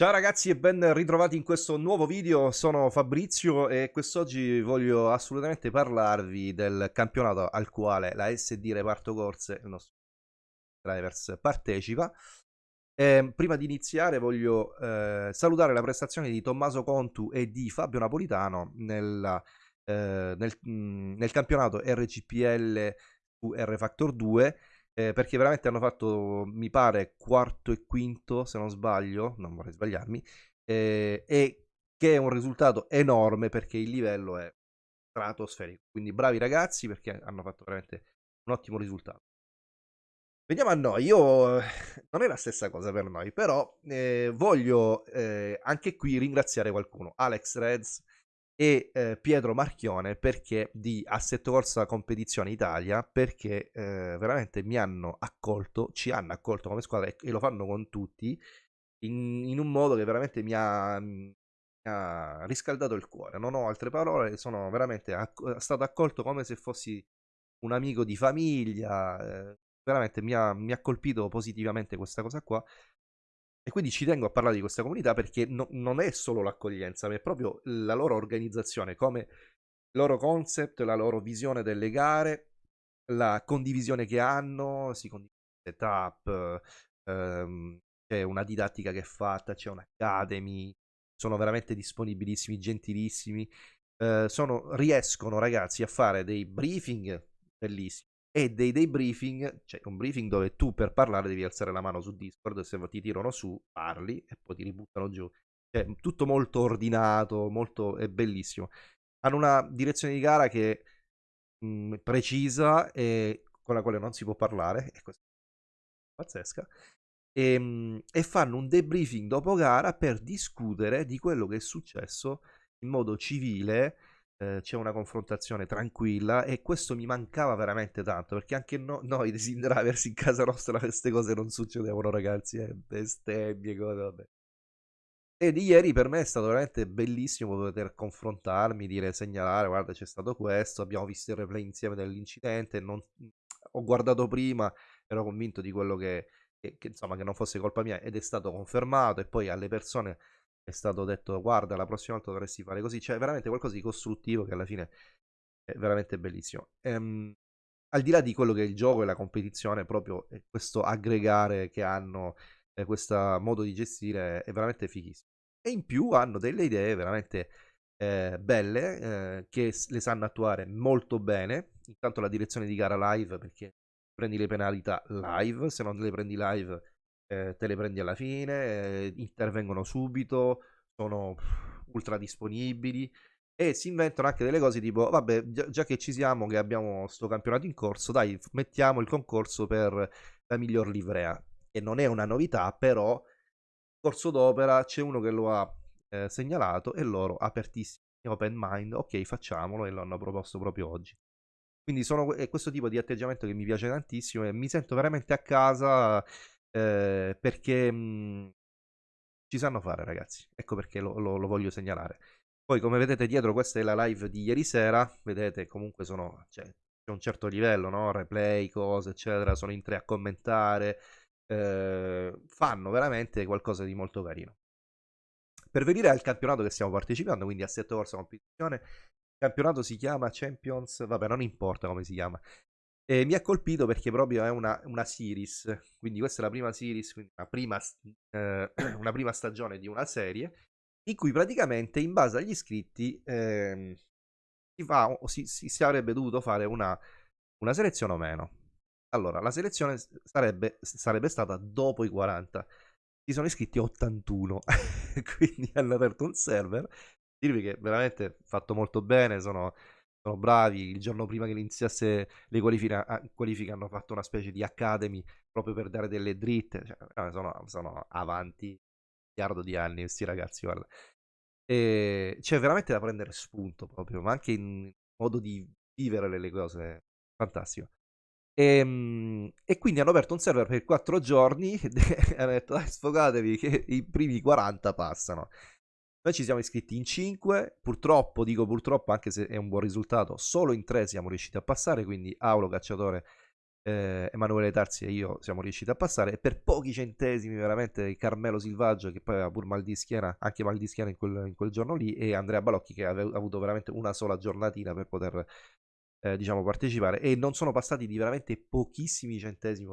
Ciao ragazzi e ben ritrovati in questo nuovo video, sono Fabrizio e quest'oggi voglio assolutamente parlarvi del campionato al quale la SD Reparto Corse, il nostro drivers, partecipa. E prima di iniziare voglio eh, salutare la prestazione di Tommaso Contu e di Fabio Napolitano nella, eh, nel, mh, nel campionato RCPL su R Factor 2 eh, perché veramente hanno fatto, mi pare, quarto e quinto, se non sbaglio, non vorrei sbagliarmi, eh, e che è un risultato enorme perché il livello è stratosferico. Quindi bravi ragazzi perché hanno fatto veramente un ottimo risultato. Veniamo a noi, io non è la stessa cosa per noi, però eh, voglio eh, anche qui ringraziare qualcuno, Alex Reds, e eh, Pietro Marchione perché di Assetto Corsa Competizione Italia perché eh, veramente mi hanno accolto, ci hanno accolto come squadra e, e lo fanno con tutti in, in, un modo che veramente mi ha, mi ha, riscaldato il cuore. Non ho altre parole, sono veramente acc- stato accolto come se fossi un amico di famiglia. Eh, veramente mi ha, mi ha colpito positivamente questa cosa qua e quindi ci tengo a parlare di questa comunità perché no, non è solo l'accoglienza, ma è proprio la loro organizzazione, come il loro concept, la loro visione delle gare, la condivisione che hanno, si condivide setup, ehm, c'è una didattica che è fatta, c'è un'academy, sono veramente disponibilissimi, gentilissimi, eh, sono, riescono ragazzi a fare dei briefing bellissimi e dei, dei briefing, cioè un briefing dove tu per parlare devi alzare la mano su Discord se ti tirano su parli e poi ti ributtano giù. Cioè, tutto molto ordinato, molto, è bellissimo. Hanno una direzione di gara che mh, precisa e con la quale non si può parlare, e questa pazzesca, e, mh, e fanno un debriefing dopo gara per discutere di quello che è successo in modo civile eh, c'è una confrontazione tranquilla e questo mi mancava veramente tanto perché anche no, noi dei drivers in casa nostra queste cose non succedevano ragazzi, eh, bestemmie, cose, vabbè. E di ieri per me è stato veramente bellissimo poter confrontarmi, dire, segnalare, guarda c'è stato questo, abbiamo visto il replay insieme dell'incidente, non... ho guardato prima, ero convinto di quello che, che, che, insomma, che non fosse colpa mia ed è stato confermato e poi alle persone è stato detto guarda la prossima volta dovresti fare così, cioè veramente qualcosa di costruttivo che alla fine è veramente bellissimo. Ehm, al di là di quello che è il gioco e la competizione, proprio questo aggregare che hanno, eh, questo modo di gestire è veramente fighissimo. E in più hanno delle idee veramente eh, belle eh, che le sanno attuare molto bene. Intanto la direzione di gara live perché prendi le penalità live, se non le prendi live eh, te le prendi alla fine, eh, intervengono subito, sono ultra disponibili e si inventano anche delle cose tipo, vabbè, già, già che ci siamo, che abbiamo sto campionato in corso, dai, mettiamo il concorso per la miglior livrea. E non è una novità, però, corso d'opera c'è uno che lo ha eh, segnalato e loro, apertissimi, open mind, ok, facciamolo e lo hanno proposto proprio oggi. Quindi sono, è questo tipo di atteggiamento che mi piace tantissimo e mi sento veramente a casa eh, perché mh, mhmm, ci sanno fare ragazzi, ecco perché lo, lo, lo, voglio segnalare. Poi come vedete dietro questa è la live di ieri sera, vedete comunque sono, cioè, c'è un certo livello, no? replay, cose eccetera, sono in tre a commentare, eh, fanno veramente qualcosa di molto carino. Per venire al campionato che stiamo partecipando, quindi a 7 corsa competizione, il campionato si chiama Champions, vabbè non importa come si chiama, e mi ha colpito perché proprio è una, una series, quindi questa è la prima series, una prima, eh, una prima stagione di una serie, in cui praticamente in base agli iscritti eh, si, fa, si, si, avrebbe dovuto fare una, una, selezione o meno. Allora, la selezione sarebbe, sarebbe stata dopo i 40. Si sono iscritti 81, quindi hanno aperto un server. Dirvi che veramente fatto molto bene, sono sono bravi. Il giorno prima che iniziasse le qualifiche, qualifiche hanno fatto una specie di academy proprio per dare delle dritte. Cioè, sono, sono avanti miliardo di anni questi ragazzi, guarda. E c'è veramente da prendere spunto proprio, ma anche in modo di vivere le cose. Fantastico. E, ehm, e, quindi hanno aperto un server per 4 giorni e hanno detto dai sfogatevi che i primi 40 passano. Noi ci siamo iscritti in 5, purtroppo, dico purtroppo anche se è un buon risultato, solo in 3 siamo riusciti a passare, quindi Aulo Cacciatore eh, Emanuele Tarzi e io siamo riusciti a passare. E per pochi centesimi veramente Carmelo Silvaggio che poi aveva pur mal di schiena, anche mal di schiena in quel, in quel giorno lì e Andrea Balocchi che aveva avuto veramente una sola giornatina per poter eh, diciamo partecipare. E non sono passati di veramente pochissimi centesimi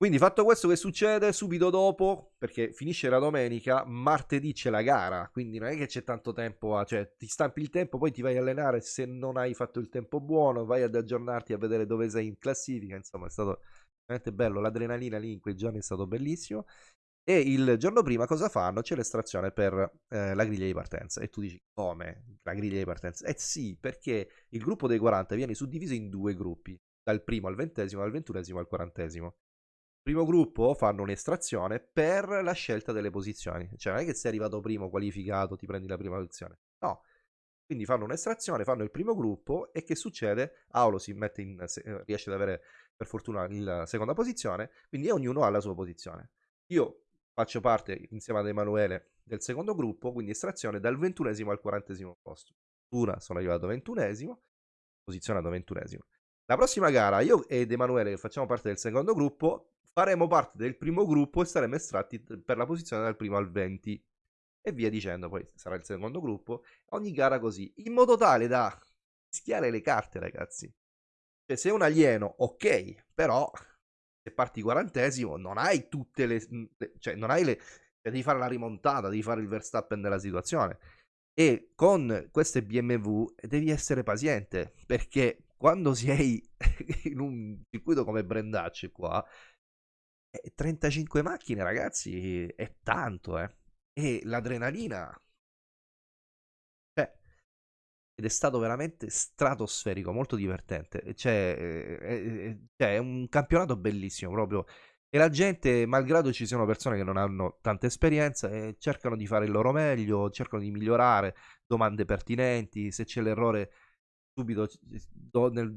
quindi fatto questo che succede subito dopo, perché finisce la domenica, martedì c'è la gara, quindi non è che c'è tanto tempo, a, cioè ti stampi il tempo, poi ti vai a allenare, se non hai fatto il tempo buono, vai ad aggiornarti a vedere dove sei in classifica, insomma è stato veramente bello, l'adrenalina lì in quei giorni è stato bellissimo. E il giorno prima cosa fanno? C'è l'estrazione per eh, la griglia di partenza. E tu dici, come? La griglia di partenza? Eh sì, perché il gruppo dei 40 viene suddiviso in due gruppi, dal primo al ventesimo, dal ventunesimo al quarantesimo primo gruppo fanno un'estrazione per la scelta delle posizioni. Cioè, non è che sei arrivato primo, qualificato, ti prendi la prima posizione. No. Quindi fanno un'estrazione, fanno il primo gruppo e che succede? Aulo si mette in, eh, riesce ad avere per fortuna la seconda posizione, quindi ognuno ha la sua posizione. Io faccio parte insieme ad Emanuele del secondo gruppo, quindi estrazione dal ventunesimo al quarantesimo posto. Una sono arrivato ventunesimo, posizionato ventunesimo. La prossima gara, io ed Emanuele, che facciamo parte del secondo gruppo, faremo parte del primo gruppo e saremo estratti per la posizione dal primo al 20 e via dicendo, poi sarà il secondo gruppo, ogni gara così, in modo tale da mischiare le carte ragazzi. Cioè se è un alieno, ok, però se parti quarantesimo non hai tutte le... cioè non hai le... Cioè, devi fare la rimontata, devi fare il Verstappen della situazione. E con queste BMW devi essere paziente, perché quando sei in un circuito come Brendacci qua, 35 eh, macchine, ragazzi, è tanto, eh. E l'adrenalina... Cioè, ed è stato veramente stratosferico, molto divertente. Cioè, è, è, un campionato bellissimo, proprio. E la gente, malgrado ci siano persone che non hanno tanta esperienza, eh, cercano di fare il loro meglio, cercano di migliorare, domande pertinenti, se c'è l'errore subito do, nel,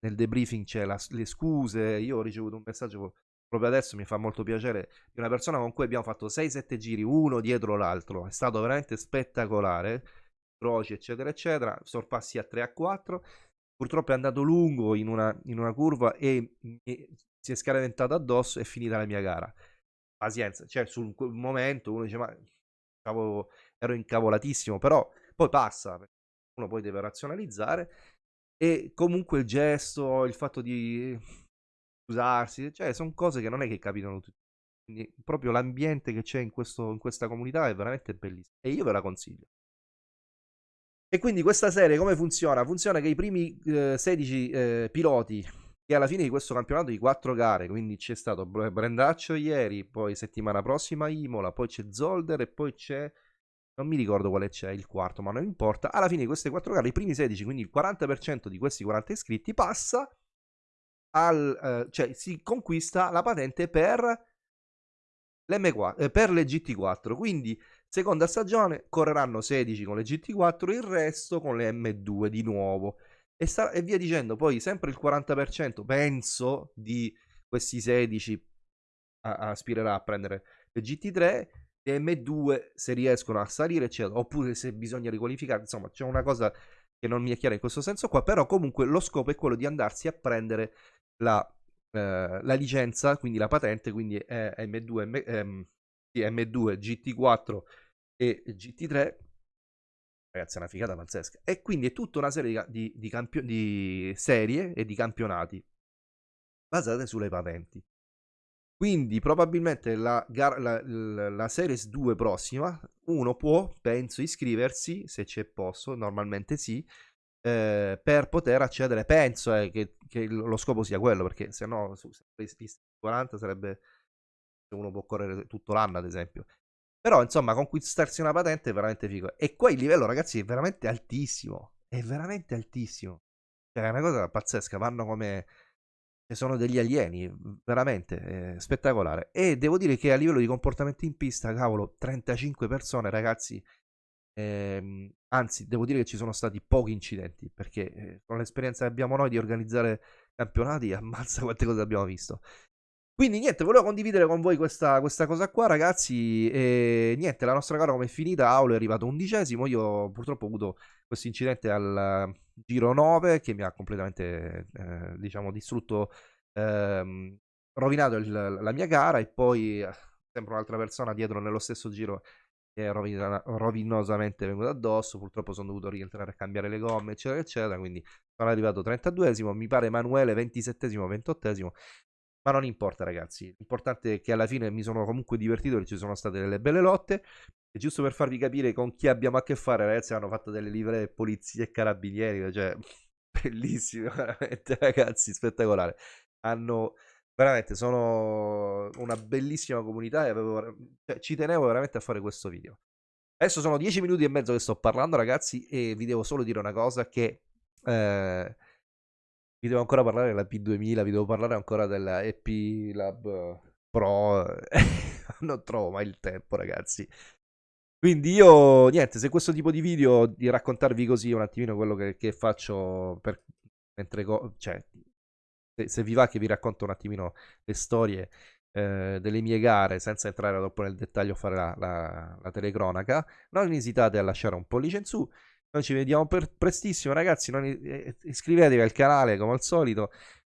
nel, debriefing c'è la, le scuse. Io ho ricevuto un messaggio proprio adesso mi fa molto piacere, di una persona con cui abbiamo fatto 6-7 giri uno dietro l'altro, è stato veramente spettacolare, croci eccetera eccetera, sorpassi a 3 a 4, purtroppo è andato lungo in una, in una curva e, e, si è scaraventato addosso e è finita la mia gara. Pazienza, cioè sul momento uno dice ma cavolo, ero incavolatissimo, però poi passa, uno poi deve razionalizzare. E comunque il gesto, il fatto di scusarsi, cioè sono cose che non è che capitano tutti. Quindi proprio l'ambiente che c'è in, questo, in questa comunità è veramente bellissimo e io ve la consiglio. E quindi questa serie come funziona? Funziona che i primi eh, 16 eh, piloti che alla fine di questo campionato di quattro gare, quindi c'è stato Brendaccio ieri, poi settimana prossima Imola, poi c'è Zolder e poi c'è non mi ricordo quale c'è il quarto, ma non importa. Alla fine di queste quattro gare, i primi 16, quindi il 40% di questi 40 iscritti, passa al, eh, cioè si conquista la patente per, l'M4, eh, per le GT4. Quindi seconda stagione correranno 16 con le GT4, il resto con le M2 di nuovo. E, e via dicendo, poi sempre il 40% penso di questi 16 a, aspirerà a prendere le GT3 le M2 se riescono a salire eccetera, oppure se bisogna riqualificare insomma c'è una cosa che non mi è chiara in questo senso qua però comunque lo scopo è quello di andarsi a prendere la, eh, la licenza, quindi la patente, quindi è M2, M, ehm, M2, GT4 e GT3. Ragazzi, è una figata pazzesca. E quindi è tutta una serie di, di, campio- di serie e di campionati basate sulle patenti. Quindi probabilmente la, gar- la, la, la, Series 2 prossima uno può, penso, iscriversi, se c'è posto, normalmente sì, eh, per poter accedere. Penso eh, che, che, lo scopo sia quello, perché se no su 40 sarebbe uno può correre tutto l'anno, ad esempio. Però, insomma, conquistarsi una patente è veramente figo. E qua il livello, ragazzi, è veramente altissimo. È veramente altissimo. Cioè, è una cosa pazzesca. Vanno come. Sono degli alieni, veramente spettacolare. E devo dire che a livello di comportamento in pista, cavolo, 35 persone, ragazzi, Ehm, anzi, devo dire che ci sono stati pochi incidenti perché eh, con l'esperienza che abbiamo noi di organizzare campionati, ammazza quante cose abbiamo visto. Quindi niente, volevo condividere con voi questa, questa cosa qua, ragazzi. E niente, la nostra gara come è finita? Aulo è arrivato undicesimo. Io purtroppo ho avuto questo incidente al, giro 9 che mi ha completamente, eh, diciamo, distrutto, ehm, rovinato il, la mia gara e poi eh, sempre un'altra persona dietro nello stesso giro è rovina, rovinosamente venuto addosso, purtroppo sono dovuto rientrare a cambiare le gomme, eccetera, eccetera, quindi sono arrivato 32esimo, mi pare Emanuele 27esimo, 28esimo, ma non importa ragazzi, l'importante è che alla fine mi sono comunque divertito e ci sono state delle belle lotte, e giusto per farvi capire con chi abbiamo a che fare, ragazzi, hanno fatto delle livree polizia e carabinieri, cioè bellissimo, veramente ragazzi, spettacolare. Hanno veramente sono una bellissima comunità e avevo, cioè, ci tenevo veramente a fare questo video. Adesso sono 10 minuti e mezzo che sto parlando, ragazzi, e vi devo solo dire una cosa che eh, vi devo ancora parlare della P2000, vi devo parlare ancora della EP Lab Pro. non trovo mai il tempo, ragazzi. Quindi io, niente, se questo tipo di video, di raccontarvi così un attimino quello che, che faccio per, mentre, cioè, se, se, vi va che vi racconto un attimino le storie eh, delle mie gare, senza entrare dopo nel dettaglio fare la, la, la, telecronaca, non esitate a lasciare un pollice in su. Noi ci vediamo prestissimo, ragazzi. Non, eh, iscrivetevi al canale come al solito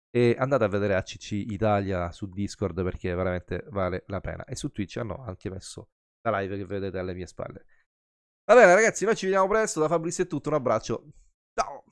e andate a vedere ACC Italia su Discord perché veramente vale la pena. E su Twitch hanno anche messo la live che vedete alle mie spalle. Va bene, ragazzi, noi ci vediamo presto. Da Fabrizio è tutto. Un abbraccio. Ciao.